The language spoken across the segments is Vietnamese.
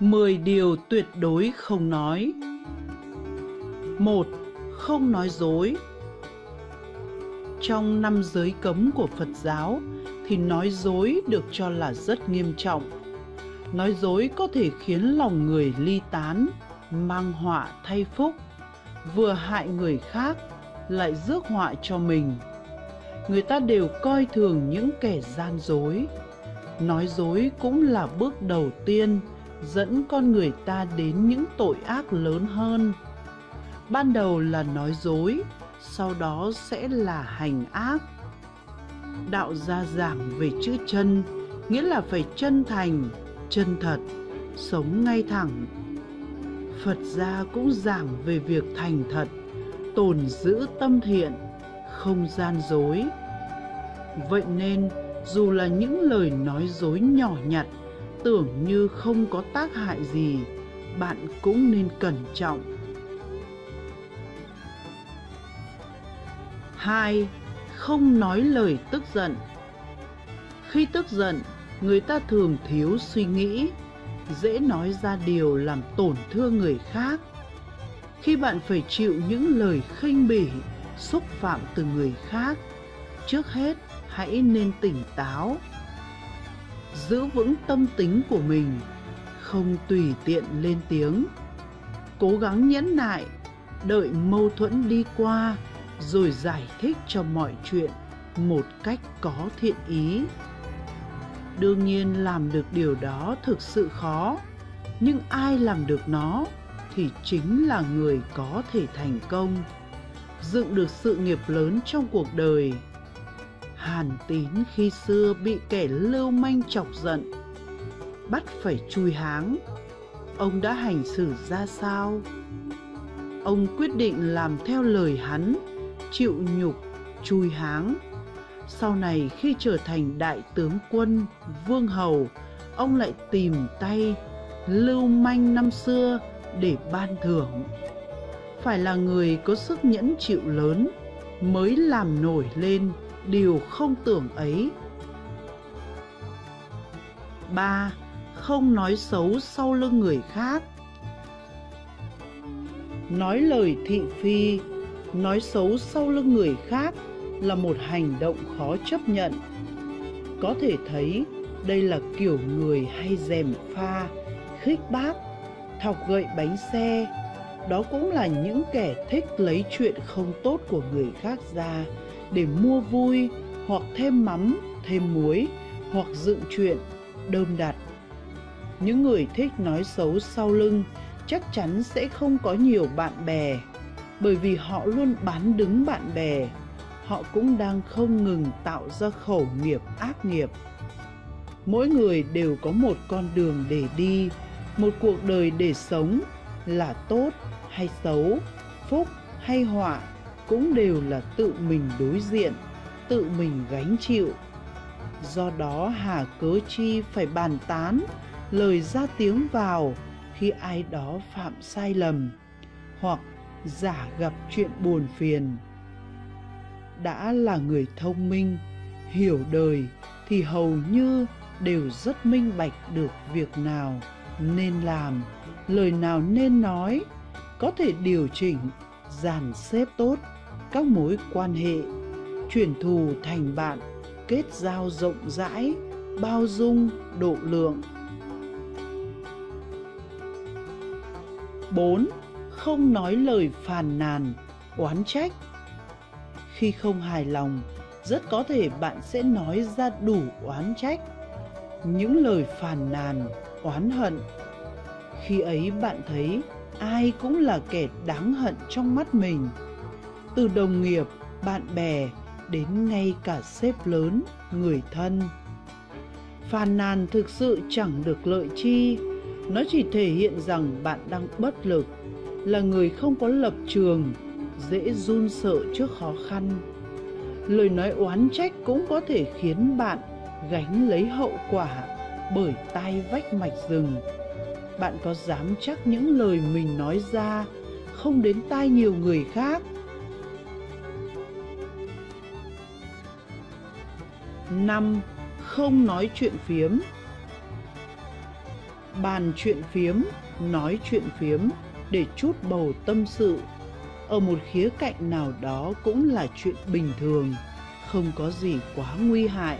10 điều tuyệt đối không nói. 1. Không nói dối. Trong năm giới cấm của Phật giáo thì nói dối được cho là rất nghiêm trọng. Nói dối có thể khiến lòng người ly tán, mang họa thay phúc, vừa hại người khác lại rước họa cho mình. Người ta đều coi thường những kẻ gian dối. Nói dối cũng là bước đầu tiên dẫn con người ta đến những tội ác lớn hơn. Ban đầu là nói dối, sau đó sẽ là hành ác. Đạo gia giảng về chữ chân, nghĩa là phải chân thành, chân thật, sống ngay thẳng. Phật gia cũng giảng về việc thành thật, tồn giữ tâm thiện, không gian dối. Vậy nên, dù là những lời nói dối nhỏ nhặt tưởng như không có tác hại gì, bạn cũng nên cẩn trọng. 2. Không nói lời tức giận Khi tức giận, người ta thường thiếu suy nghĩ, dễ nói ra điều làm tổn thương người khác. Khi bạn phải chịu những lời khinh bỉ, xúc phạm từ người khác, trước hết hãy nên tỉnh táo giữ vững tâm tính của mình, không tùy tiện lên tiếng. Cố gắng nhẫn nại, đợi mâu thuẫn đi qua rồi giải thích cho mọi chuyện một cách có thiện ý. Đương nhiên làm được điều đó thực sự khó, nhưng ai làm được nó thì chính là người có thể thành công, dựng được sự nghiệp lớn trong cuộc đời Hàn tín khi xưa bị kẻ lưu manh chọc giận, bắt phải chui háng. Ông đã hành xử ra sao? Ông quyết định làm theo lời hắn, chịu nhục, chui háng. Sau này khi trở thành đại tướng quân, vương hầu, ông lại tìm tay lưu manh năm xưa để ban thưởng. Phải là người có sức nhẫn chịu lớn mới làm nổi lên điều không tưởng ấy. 3. Không nói xấu sau lưng người khác Nói lời thị phi, nói xấu sau lưng người khác là một hành động khó chấp nhận. Có thể thấy đây là kiểu người hay dèm pha, khích bác, thọc gậy bánh xe. Đó cũng là những kẻ thích lấy chuyện không tốt của người khác ra để mua vui hoặc thêm mắm, thêm muối hoặc dựng chuyện, đơm đặt. Những người thích nói xấu sau lưng chắc chắn sẽ không có nhiều bạn bè bởi vì họ luôn bán đứng bạn bè. Họ cũng đang không ngừng tạo ra khẩu nghiệp ác nghiệp. Mỗi người đều có một con đường để đi, một cuộc đời để sống là tốt hay xấu, phúc hay họa cũng đều là tự mình đối diện, tự mình gánh chịu. Do đó hà cớ chi phải bàn tán, lời ra tiếng vào khi ai đó phạm sai lầm hoặc giả gặp chuyện buồn phiền. Đã là người thông minh, hiểu đời thì hầu như đều rất minh bạch được việc nào nên làm, lời nào nên nói, có thể điều chỉnh, dàn xếp tốt các mối quan hệ, chuyển thù thành bạn, kết giao rộng rãi, bao dung, độ lượng. 4. Không nói lời phàn nàn, oán trách. Khi không hài lòng, rất có thể bạn sẽ nói ra đủ oán trách, những lời phàn nàn, oán hận. Khi ấy bạn thấy ai cũng là kẻ đáng hận trong mắt mình từ đồng nghiệp, bạn bè đến ngay cả sếp lớn, người thân. Phàn nàn thực sự chẳng được lợi chi, nó chỉ thể hiện rằng bạn đang bất lực, là người không có lập trường, dễ run sợ trước khó khăn. Lời nói oán trách cũng có thể khiến bạn gánh lấy hậu quả bởi tai vách mạch rừng. Bạn có dám chắc những lời mình nói ra không đến tai nhiều người khác 5. Không nói chuyện phiếm bàn chuyện phiếm, nói chuyện phiếm để chút bầu tâm sự. Ở một khía cạnh nào đó cũng là chuyện bình thường, không có gì quá nguy hại.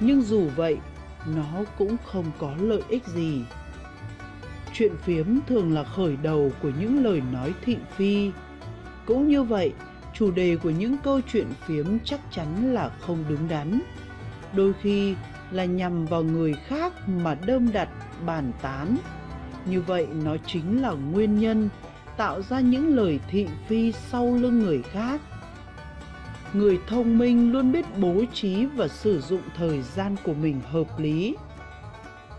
Nhưng dù vậy, nó cũng không có lợi ích gì. Chuyện phiếm thường là khởi đầu của những lời nói thị phi. Cũng như vậy, chủ đề của những câu chuyện phiếm chắc chắn là không đứng đắn. Đôi khi là nhằm vào người khác mà đơm đặt bàn tán. Như vậy nó chính là nguyên nhân tạo ra những lời thị phi sau lưng người khác. Người thông minh luôn biết bố trí và sử dụng thời gian của mình hợp lý.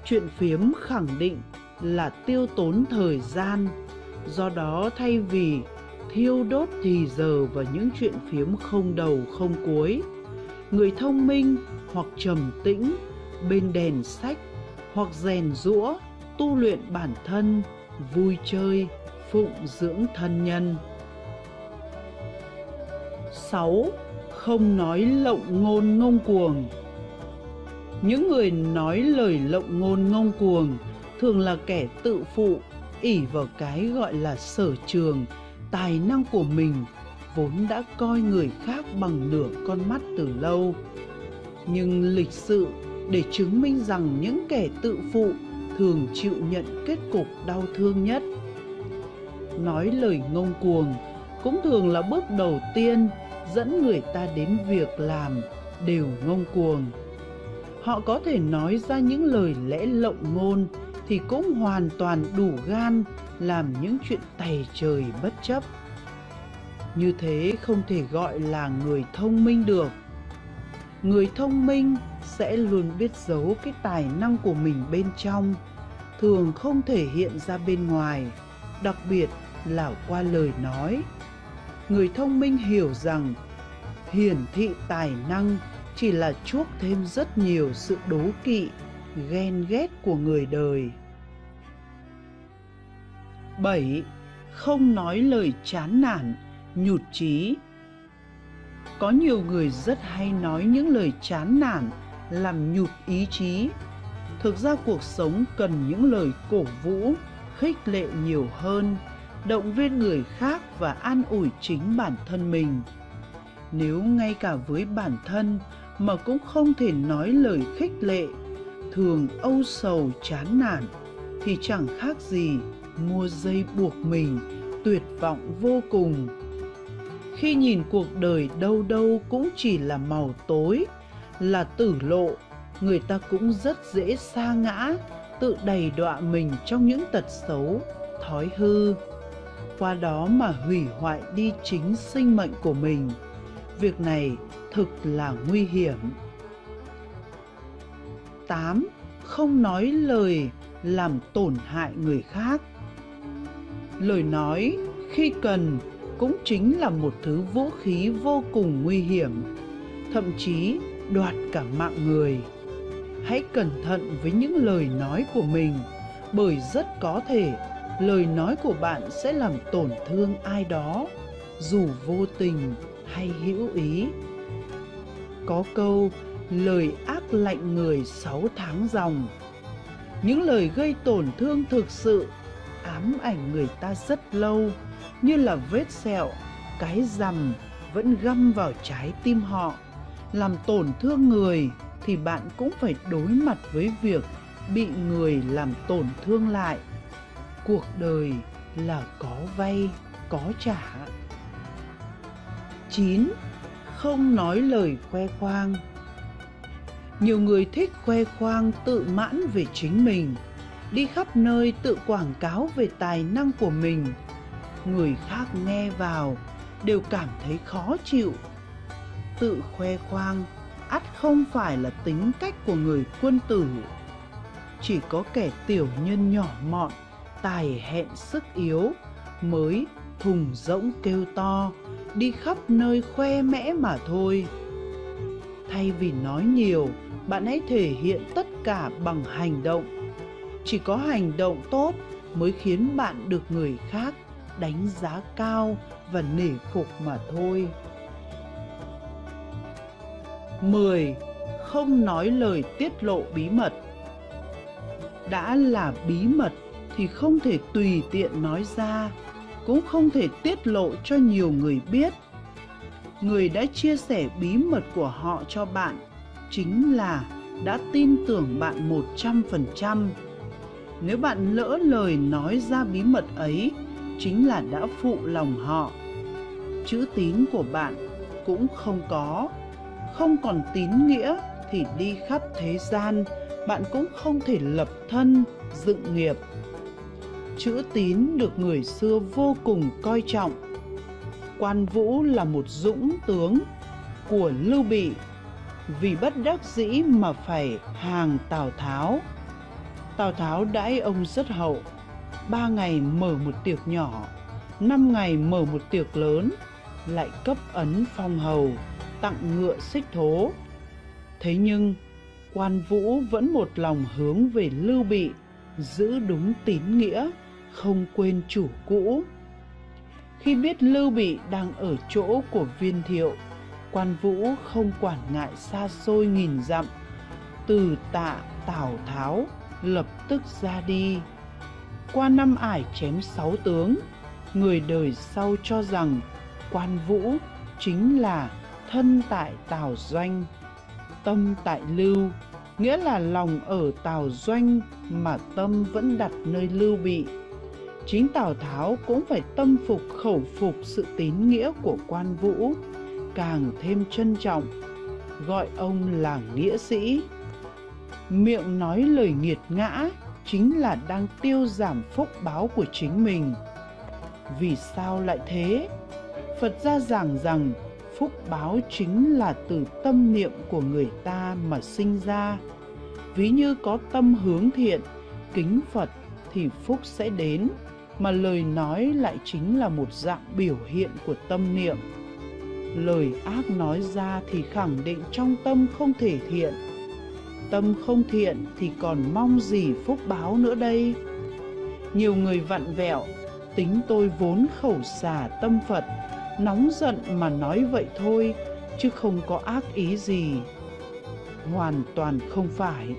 Chuyện phiếm khẳng định là tiêu tốn thời gian, do đó thay vì thiêu đốt thì giờ vào những chuyện phiếm không đầu không cuối, người thông minh hoặc trầm tĩnh bên đèn sách hoặc rèn rũa tu luyện bản thân vui chơi phụng dưỡng thân nhân 6. Không nói lộng ngôn ngông cuồng Những người nói lời lộng ngôn ngông cuồng thường là kẻ tự phụ, ỷ vào cái gọi là sở trường, tài năng của mình vốn đã coi người khác bằng nửa con mắt từ lâu. Nhưng lịch sự để chứng minh rằng những kẻ tự phụ thường chịu nhận kết cục đau thương nhất. Nói lời ngông cuồng cũng thường là bước đầu tiên dẫn người ta đến việc làm đều ngông cuồng. Họ có thể nói ra những lời lẽ lộng ngôn thì cũng hoàn toàn đủ gan làm những chuyện tày trời bất chấp. Như thế không thể gọi là người thông minh được. Người thông minh sẽ luôn biết giấu cái tài năng của mình bên trong, thường không thể hiện ra bên ngoài, đặc biệt là qua lời nói. Người thông minh hiểu rằng hiển thị tài năng chỉ là chuốc thêm rất nhiều sự đố kỵ, ghen ghét của người đời. 7. Không nói lời chán nản, nhụt chí. Có nhiều người rất hay nói những lời chán nản làm nhụt ý chí. Thực ra cuộc sống cần những lời cổ vũ, khích lệ nhiều hơn, động viên người khác và an ủi chính bản thân mình. Nếu ngay cả với bản thân mà cũng không thể nói lời khích lệ, thường âu sầu chán nản, thì chẳng khác gì mua dây buộc mình, tuyệt vọng vô cùng. Khi nhìn cuộc đời đâu đâu cũng chỉ là màu tối, là tử lộ, người ta cũng rất dễ sa ngã, tự đầy đọa mình trong những tật xấu, thói hư. Qua đó mà hủy hoại đi chính sinh mệnh của mình. Việc này thực là nguy hiểm. 8. Không nói lời làm tổn hại người khác. Lời nói khi cần cũng chính là một thứ vũ khí vô cùng nguy hiểm. Thậm chí đoạt cả mạng người. Hãy cẩn thận với những lời nói của mình, bởi rất có thể lời nói của bạn sẽ làm tổn thương ai đó, dù vô tình hay hữu ý. Có câu lời ác lạnh người sáu tháng dòng. Những lời gây tổn thương thực sự ám ảnh người ta rất lâu, như là vết sẹo, cái rằm vẫn găm vào trái tim họ làm tổn thương người thì bạn cũng phải đối mặt với việc bị người làm tổn thương lại cuộc đời là có vay có trả 9. Không nói lời khoe khoang Nhiều người thích khoe khoang tự mãn về chính mình, đi khắp nơi tự quảng cáo về tài năng của mình. Người khác nghe vào, đều cảm thấy khó chịu. Tự khoe khoang, ắt không phải là tính cách của người quân tử. Chỉ có kẻ tiểu nhân nhỏ mọn, tài hẹn sức yếu, mới thùng rỗng kêu to, đi khắp nơi khoe mẽ mà thôi. Thay vì nói nhiều, bạn hãy thể hiện tất cả bằng hành động. Chỉ có hành động tốt mới khiến bạn được người khác đánh giá cao và nể phục mà thôi. 10. Không nói lời tiết lộ bí mật. Đã là bí mật thì không thể tùy tiện nói ra, cũng không thể tiết lộ cho nhiều người biết. Người đã chia sẻ bí mật của họ cho bạn chính là đã tin tưởng bạn một trăm phần trăm. Nếu bạn lỡ lời nói ra bí mật ấy chính là đã phụ lòng họ. Chữ tín của bạn cũng không có, không còn tín nghĩa thì đi khắp thế gian, bạn cũng không thể lập thân, dựng nghiệp. Chữ tín được người xưa vô cùng coi trọng. Quan vũ là một dũng tướng của lưu bị, vì bất đắc dĩ mà phải hàng tào tháo. Tào tháo đãi ông rất hậu ba ngày mở một tiệc nhỏ, năm ngày mở một tiệc lớn, lại cấp ấn phong hầu, tặng ngựa xích thố. Thế nhưng, quan vũ vẫn một lòng hướng về lưu bị, giữ đúng tín nghĩa, không quên chủ cũ. Khi biết lưu bị đang ở chỗ của viên thiệu, quan vũ không quản ngại xa xôi nghìn dặm, từ tạ tào tháo lập tức ra đi qua năm ải chém sáu tướng. Người đời sau cho rằng quan vũ chính là thân tại tào doanh, tâm tại lưu, nghĩa là lòng ở tào doanh mà tâm vẫn đặt nơi lưu bị. Chính tào tháo cũng phải tâm phục khẩu phục sự tín nghĩa của quan vũ, càng thêm trân trọng, gọi ông là nghĩa sĩ. Miệng nói lời nghiệt ngã chính là đang tiêu giảm phúc báo của chính mình. Vì sao lại thế? Phật gia giảng rằng phúc báo chính là từ tâm niệm của người ta mà sinh ra. Ví như có tâm hướng thiện, kính phật thì phúc sẽ đến, mà lời nói lại chính là một dạng biểu hiện của tâm niệm. Lời ác nói ra thì khẳng định trong tâm không thể thiện tâm không thiện thì còn mong gì phúc báo nữa đây? Nhiều người vặn vẹo, tính tôi vốn khẩu xà tâm phật, nóng giận mà nói vậy thôi, chứ không có ác ý gì. Hoàn toàn không phải,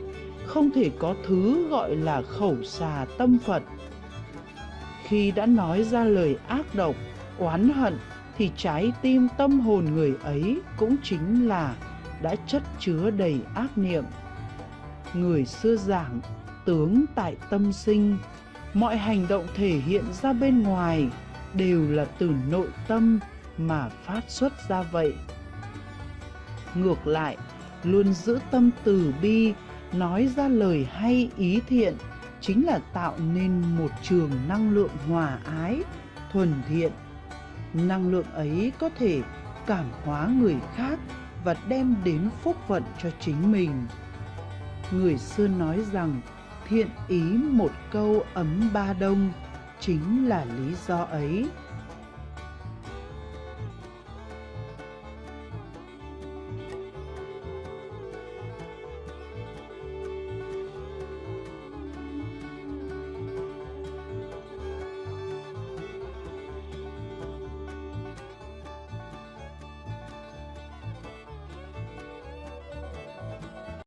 không thể có thứ gọi là khẩu xà tâm phật. Khi đã nói ra lời ác độc, oán hận thì trái tim tâm hồn người ấy cũng chính là đã chất chứa đầy ác niệm người xưa giảng, tướng tại tâm sinh. Mọi hành động thể hiện ra bên ngoài, đều là từ nội tâm mà phát xuất ra vậy. Ngược lại, luôn giữ tâm từ bi, nói ra lời hay, ý thiện, chính là tạo nên một trường năng lượng hòa ái, thuần thiện. Năng lượng ấy có thể cảm hóa người khác và đem đến phúc vận cho chính mình người xưa nói rằng, thiện ý một câu ấm ba đông, chính là lý do ấy.